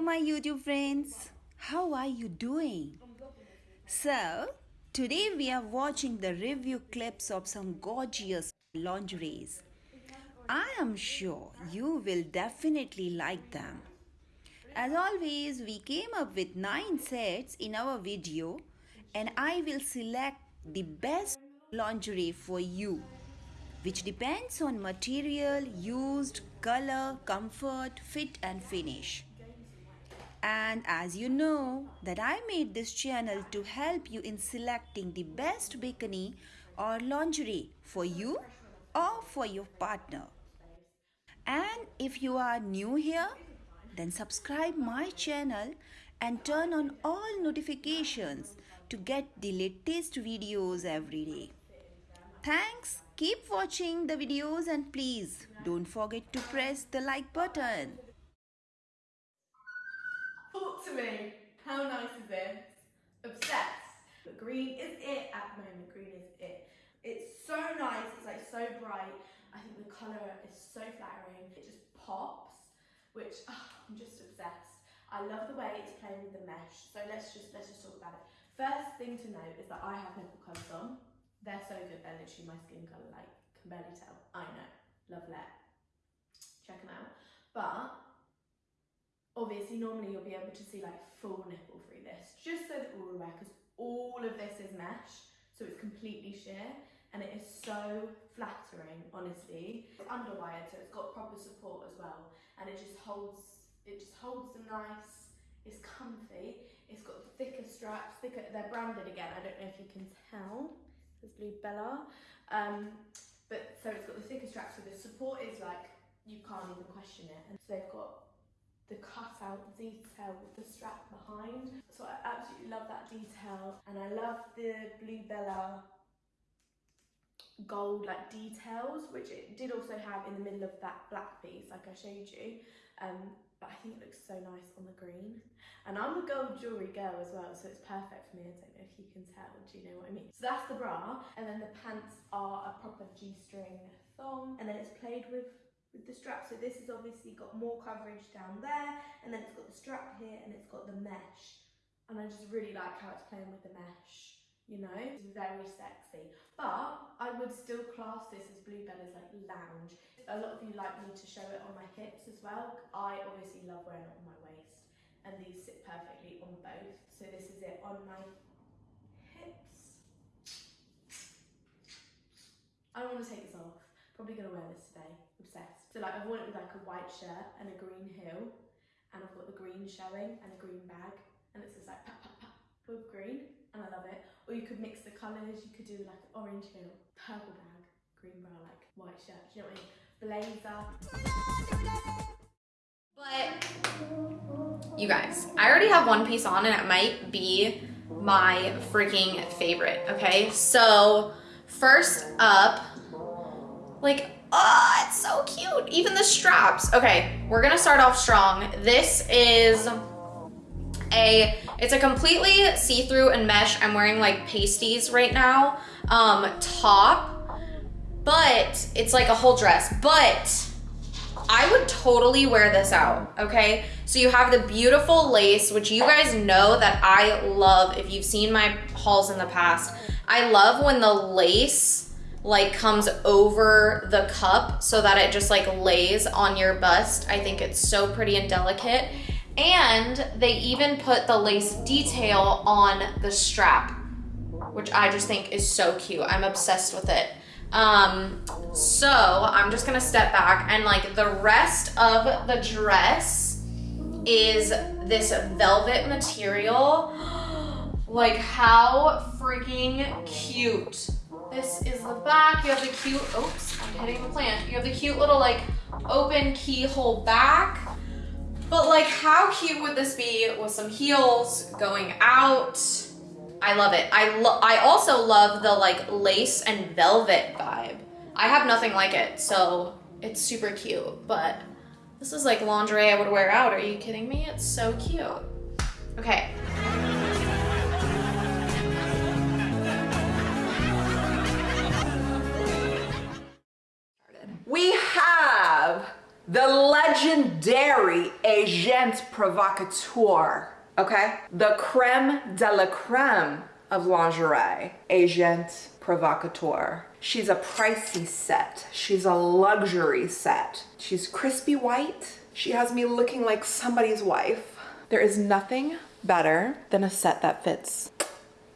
my YouTube friends. How are you doing? So, today we are watching the review clips of some gorgeous lingeries. I am sure you will definitely like them. As always, we came up with 9 sets in our video and I will select the best lingerie for you which depends on material used, color, comfort, fit and finish. And as you know that I made this channel to help you in selecting the best bikini or lingerie for you or for your partner. And if you are new here, then subscribe my channel and turn on all notifications to get the latest videos every day. Thanks. Keep watching the videos and please don't forget to press the like button. To me. How nice is this? Obsessed. The green is it at the moment. Green is it. It's so nice. It's like so bright. I think the colour is so flattering. It just pops, which oh, I'm just obsessed. I love the way it's playing with the mesh. So let's just let's just talk about it. First thing to note is that I have nipple colours on. They're so good. They're literally my skin colour. Like can barely tell. I know. Love that. Check them out. But obviously normally you'll be able to see like full nipple through this just so that we're aware because all of this is mesh so it's completely sheer and it is so flattering honestly. It's underwired so it's got proper support as well and it just holds it just holds them nice. It's comfy. It's got thicker straps thicker they're branded again i don't know if you can tell there's blue bella um but so it's got the thicker straps so the support is like you can't even question it. And so they've got the cutout detail with the strap behind. So I absolutely love that detail and I love the Bluebella gold like details which it did also have in the middle of that black piece like I showed you. Um, but I think it looks so nice on the green. And I'm a gold jewellery girl as well so it's perfect for me. I don't know if you can tell. Do you know what I mean? So that's the bra. And then the pants are a proper g-string thong. And then it's played with with the strap. So this has obviously got more coverage down there and then it's got the strap here and it's got the mesh. And I just really like how it's playing with the mesh, you know, it's very sexy. But I would still class this as Bluebella's like lounge. A lot of you like me to show it on my hips as well. I obviously love wearing it on my waist and these sit perfectly on both. So this is it on my hips. I don't want to take this off. Probably gonna wear this today. Obsessed. So like I've worn it with like a white shirt and a green heel and I've got the green showing and a green bag and it's just like pat pat pat with green and I love it. Or you could mix the colours, you could do like an orange heel, purple bag, green bra, like white shirt, you know what I mean? Blazer. But you guys, I already have one piece on and it might be my freaking favorite, okay? So first up, like Oh, it's so cute. Even the straps. Okay, we're gonna start off strong. This is a, it's a completely see-through and mesh. I'm wearing like pasties right now. Um, top, but it's like a whole dress. But I would totally wear this out, okay? So you have the beautiful lace, which you guys know that I love if you've seen my hauls in the past. I love when the lace like comes over the cup so that it just like lays on your bust. I think it's so pretty and delicate. And they even put the lace detail on the strap, which I just think is so cute. I'm obsessed with it. Um, so I'm just gonna step back and like the rest of the dress is this velvet material. like how freaking cute this is the back. You have the cute, oops, I'm hitting the plant. You have the cute little like open keyhole back. But like how cute would this be with some heels going out? I love it. I, lo I also love the like lace and velvet vibe. I have nothing like it, so it's super cute. But this is like lingerie I would wear out. Are you kidding me? It's so cute. Okay. The legendary Agent Provocateur, okay? The creme de la creme of lingerie, Agent Provocateur. She's a pricey set. She's a luxury set. She's crispy white. She has me looking like somebody's wife. There is nothing better than a set that fits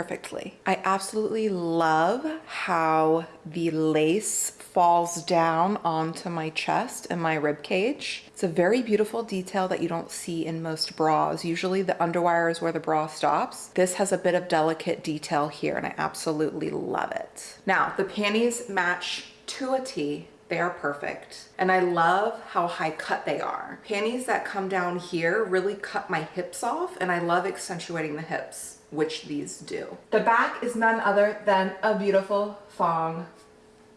perfectly. I absolutely love how the lace falls down onto my chest and my rib cage. It's a very beautiful detail that you don't see in most bras. Usually the underwire is where the bra stops. This has a bit of delicate detail here and I absolutely love it. Now the panties match to a T they are perfect. And I love how high cut they are. Panties that come down here really cut my hips off and I love accentuating the hips which these do. The back is none other than a beautiful thong.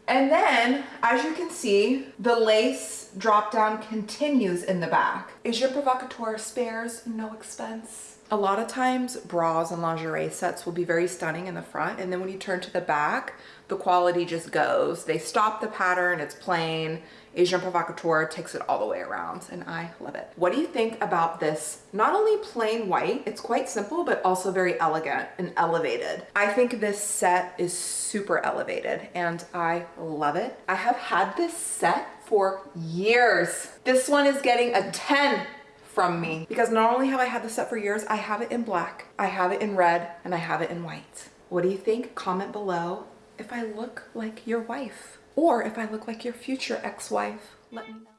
And then, as you can see, the lace drop down continues in the back. Is your Provocateur spares no expense. A lot of times bras and lingerie sets will be very stunning in the front and then when you turn to the back, the quality just goes. They stop the pattern, it's plain, Agent Provocateur takes it all the way around and I love it. What do you think about this? Not only plain white, it's quite simple, but also very elegant and elevated. I think this set is super elevated and I love it. I have had this set for years. This one is getting a 10 from me because not only have I had the set for years, I have it in black, I have it in red, and I have it in white. What do you think? Comment below if I look like your wife. Or if I look like your future ex-wife, let me know.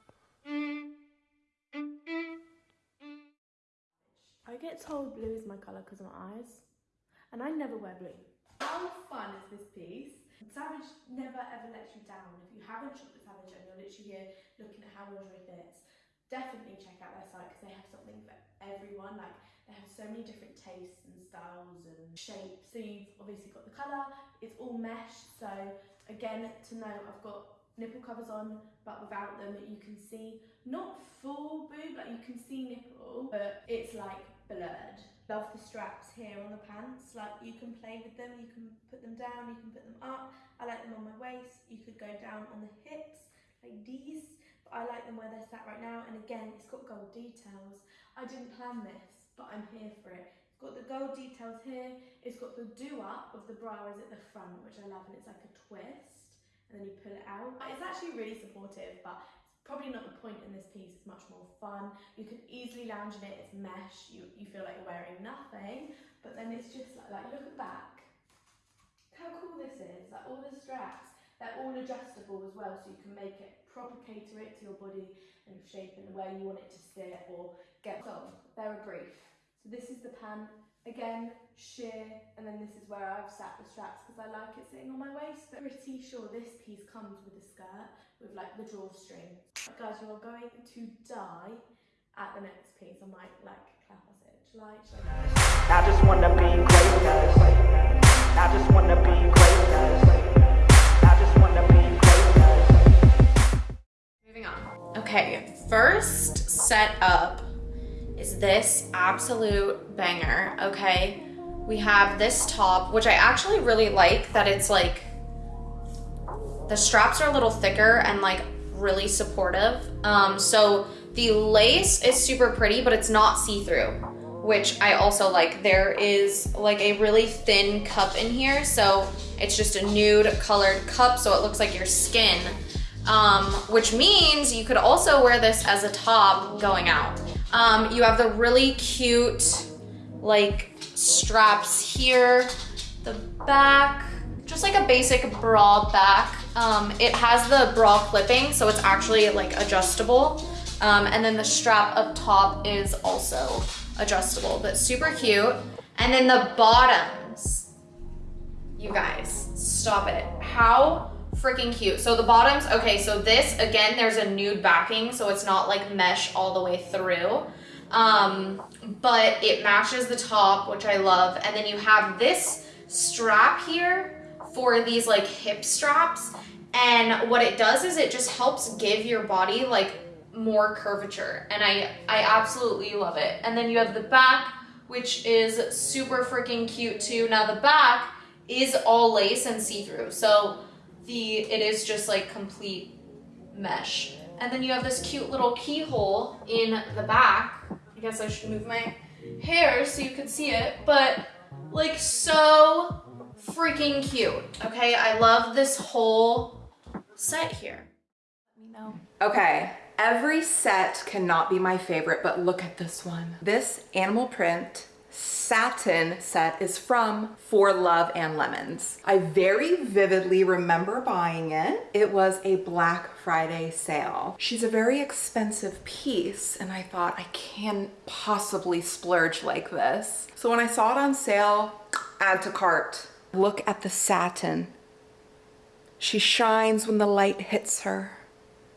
I get told blue is my colour because of my eyes, and I never wear blue. How fun is this piece? Savage never ever lets you down. If you haven't shopped at Savage and you're literally here looking at how lingerie fits, definitely check out their site because they have something for everyone. Like they have so many different tastes and styles and shapes. So you've obviously got the colour, it's all mesh, so Again, to know I've got nipple covers on, but without them, you can see not full boob, like you can see nipple, but it's like blurred. Love the straps here on the pants, like you can play with them, you can put them down, you can put them up. I like them on my waist, you could go down on the hips, like these, I like them where they're sat right now. And again, it's got gold details. I didn't plan this, but I'm here for it. It's got the gold details here. It's got the do-up of the bra is at the front, which I love, and it's like a twist. And then you pull it out. It's actually really supportive, but it's probably not the point in this piece. It's much more fun. You can easily lounge in it. It's mesh. You, you feel like you're wearing nothing, but then it's just like, like look at back. How cool this is. Like all the straps, they're all adjustable as well, so you can make it proper cater it to your body and shape and where you want it to sit or get so they're a brief so this is the pant, again, sheer, and then this is where I've sat the straps because I like it sitting on my waist. But pretty sure this piece comes with a skirt with like the drawstring. But guys, you are going to die at the next piece. I might like clap us it. I? I just wanna be great, guys. I just wanna be Moving on. Okay, first set up is this absolute banger, okay? We have this top, which I actually really like that it's like, the straps are a little thicker and like really supportive. Um, so the lace is super pretty, but it's not see-through, which I also like. There is like a really thin cup in here. So it's just a nude colored cup. So it looks like your skin, um, which means you could also wear this as a top going out. Um, you have the really cute like straps here, the back, just like a basic bra back. Um, it has the bra clipping, so it's actually like adjustable. Um, and then the strap up top is also adjustable, but super cute. And then the bottoms, you guys, stop it. How freaking cute. So the bottoms, okay, so this, again, there's a nude backing, so it's not like mesh all the way through. Um, but it matches the top, which I love. And then you have this strap here for these like hip straps. And what it does is it just helps give your body like more curvature. And I, I absolutely love it. And then you have the back, which is super freaking cute too. Now the back is all lace and see-through. So the it is just like complete mesh. And then you have this cute little keyhole in the back. I guess I should move my hair so you can see it, but like so freaking cute. Okay, I love this whole set here. Let me know. Okay, every set cannot be my favorite, but look at this one. This animal print satin set is from For Love and Lemons. I very vividly remember buying it. It was a Black Friday sale. She's a very expensive piece and I thought I can't possibly splurge like this. So when I saw it on sale, add to cart. Look at the satin. She shines when the light hits her.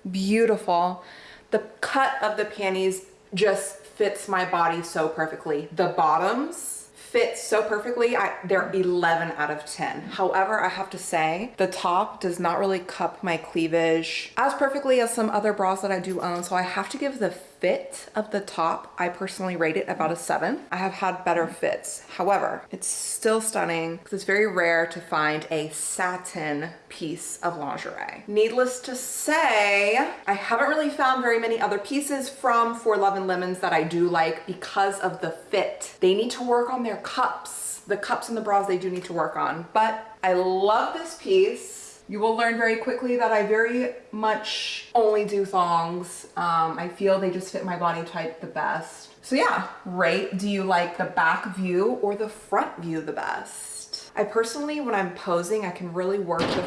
Beautiful. The cut of the panties just fits my body so perfectly. The bottoms fit so perfectly. I, they're 11 out of 10. However, I have to say the top does not really cup my cleavage as perfectly as some other bras that I do own. So I have to give the fit of the top, I personally rate it about a seven. I have had better fits. However, it's still stunning because it's very rare to find a satin piece of lingerie. Needless to say, I haven't really found very many other pieces from For Love and Lemons that I do like because of the fit. They need to work on their cups. The cups and the bras they do need to work on, but I love this piece. You will learn very quickly that I very much only do thongs. Um, I feel they just fit my body type the best. So yeah, rate, do you like the back view or the front view the best? I personally, when I'm posing, I can really work the,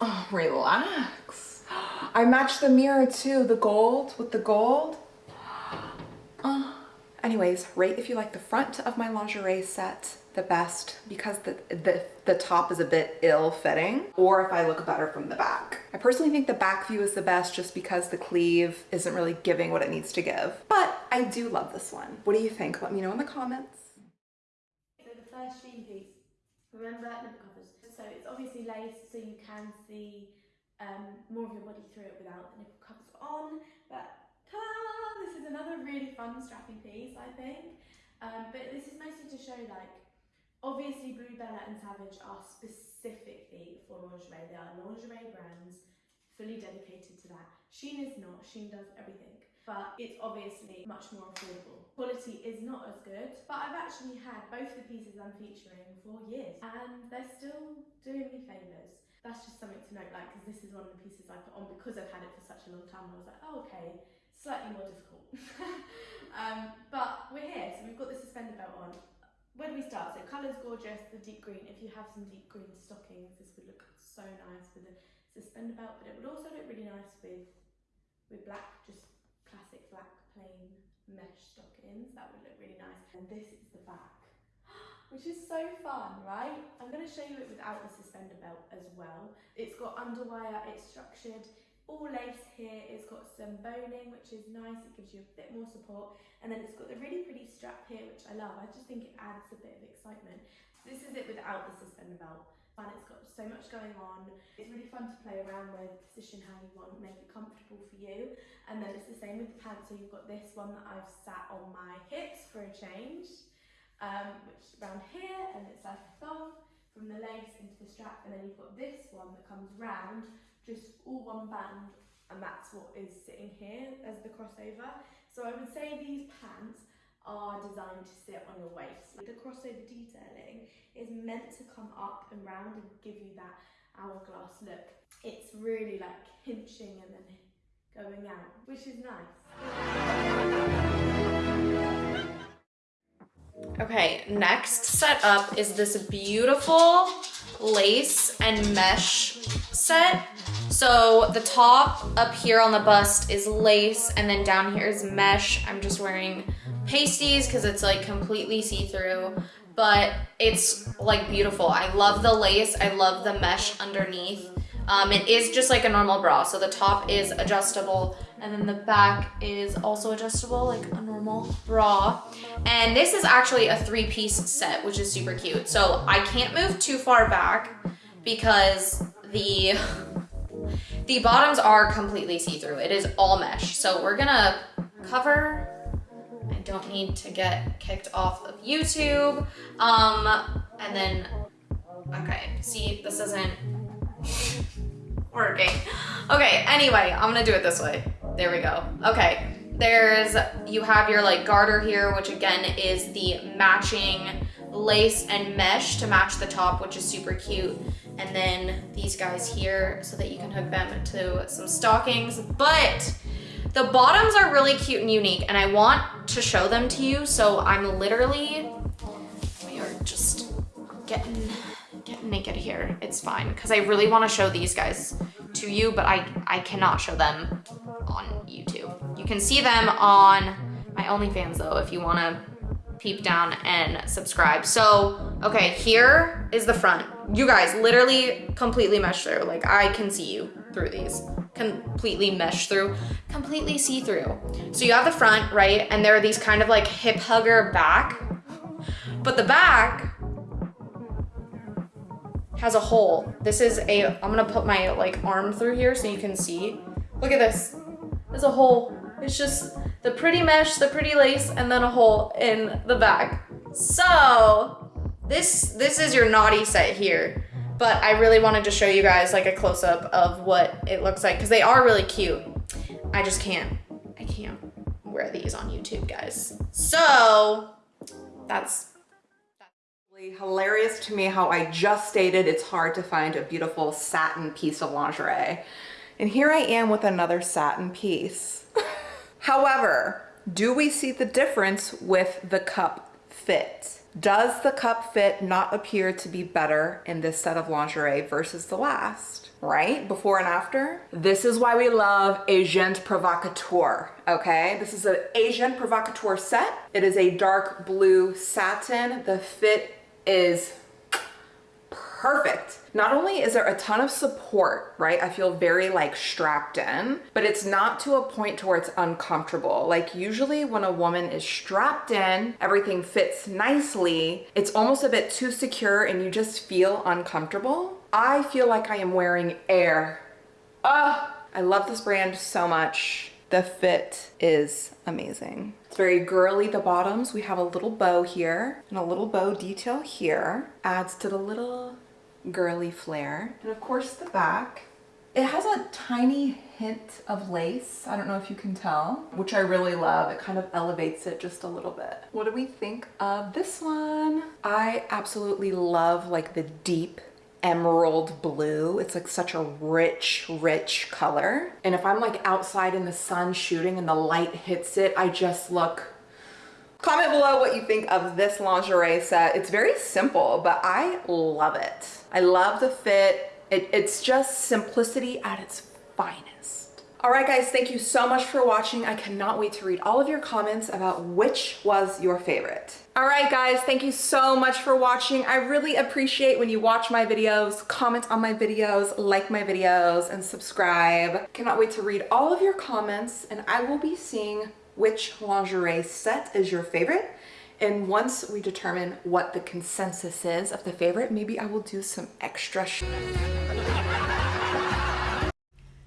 oh, relax. I match the mirror too, the gold with the gold. Uh, anyways, rate if you like the front of my lingerie set the best because the, the, the top is a bit ill-fitting or if I look better from the back. I personally think the back view is the best just because the sleeve isn't really giving what it needs to give. But I do love this one. What do you think? Let me know in the comments. So the first Shein piece, remember nipple covers. So it's obviously lace so you can see um, more of your body through it without the nipple covers on. But ta-da! This is another really fun strappy piece I think. Um, but this is mostly to show like Obviously, Blue Bluebella and Savage are specifically for lingerie. They are lingerie brands fully dedicated to that. Shein is not. Shein does everything. But it's obviously much more affordable. Quality is not as good, but I've actually had both the pieces I'm featuring for years and they're still doing me favours. That's just something to note, like, because this is one of the pieces I put on because I've had it for such a long time. I was like, oh, okay, slightly more difficult. um, but we're here, so we've got the suspender belt on where do we start? So colour's gorgeous, the deep green. If you have some deep green stockings, this would look so nice with a suspender belt, but it would also look really nice with with black, just classic black plain mesh stockings. That would look really nice. And this is the back, which is so fun, right? I'm going to show you it without the suspender belt as well. It's got underwire, it's structured, all lace here. It's got some boning, which is nice. It gives you a bit more support. And then it's got the really pretty strap here, which I love. I just think it adds a bit of excitement. So this is it without the suspender belt. And it's got so much going on. It's really fun to play around with, position how you want, make it comfortable for you. And then it's the same with the pants. So you've got this one that I've sat on my hips for a change, um, which is around here, and it's like a thong from the lace into the strap. And then you've got this one that comes round just all one band and that's what is sitting here as the crossover. So I would say these pants are designed to sit on your waist. The crossover detailing is meant to come up and round and give you that hourglass look. It's really like hinching and then going out, which is nice. Okay, next set up is this beautiful lace and mesh set. So the top up here on the bust is lace and then down here is mesh. I'm just wearing pasties because it's like completely see-through, but it's like beautiful. I love the lace. I love the mesh underneath. Um, it is just like a normal bra. So the top is adjustable and then the back is also adjustable like a normal bra. And this is actually a three piece set, which is super cute. So I can't move too far back because the the bottoms are completely see-through. It is all mesh. So we're gonna cover I don't need to get kicked off of YouTube. Um, and then, okay, see, this isn't, working. Okay, anyway, I'm gonna do it this way. There we go. Okay, there's, you have your like garter here, which again is the matching lace and mesh to match the top, which is super cute. And then these guys here so that you can hook them to some stockings. But the bottoms are really cute and unique and I want to show them to you. So I'm literally, we are just getting, getting naked here. It's fine because I really want to show these guys to you, but I, I cannot show them on YouTube. You can see them on my OnlyFans though if you want to peep down and subscribe. So, okay, here is the front. You guys literally completely mesh through. Like I can see you through these. Completely mesh through, completely see through. So you have the front, right? And there are these kind of like hip hugger back. But the back has a hole. This is a, I'm gonna put my like arm through here so you can see. Look at this. There's a hole. It's just the pretty mesh, the pretty lace, and then a hole in the back. So this this is your naughty set here. But I really wanted to show you guys like a close up of what it looks like because they are really cute. I just can't, I can't wear these on YouTube, guys. So that's Hilarious to me how I just stated it's hard to find a beautiful satin piece of lingerie. And here I am with another satin piece. However, do we see the difference with the cup fit? Does the cup fit not appear to be better in this set of lingerie versus the last? Right? Before and after? This is why we love Agent Provocateur, okay? This is an Agent Provocateur set. It is a dark blue satin. The fit is perfect. Not only is there a ton of support, right? I feel very like strapped in, but it's not to a point to where it's uncomfortable. Like usually when a woman is strapped in, everything fits nicely, it's almost a bit too secure and you just feel uncomfortable. I feel like I am wearing air. Ah, I love this brand so much. The fit is amazing. It's very girly, the bottoms. We have a little bow here and a little bow detail here. Adds to the little girly flair. And of course the back. It has a tiny hint of lace. I don't know if you can tell, which I really love. It kind of elevates it just a little bit. What do we think of this one? I absolutely love like the deep emerald blue. It's like such a rich, rich color. And if I'm like outside in the sun shooting and the light hits it, I just look Comment below what you think of this lingerie set. It's very simple, but I love it. I love the fit. It, it's just simplicity at its finest. All right, guys, thank you so much for watching. I cannot wait to read all of your comments about which was your favorite. All right, guys, thank you so much for watching. I really appreciate when you watch my videos, comment on my videos, like my videos, and subscribe. Cannot wait to read all of your comments, and I will be seeing which lingerie set is your favorite. And once we determine what the consensus is of the favorite, maybe I will do some extra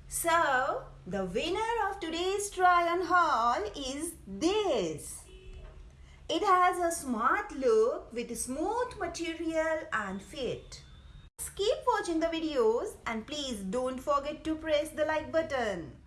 So, the winner of today's try on haul is this. It has a smart look with smooth material and fit. Keep watching the videos and please don't forget to press the like button.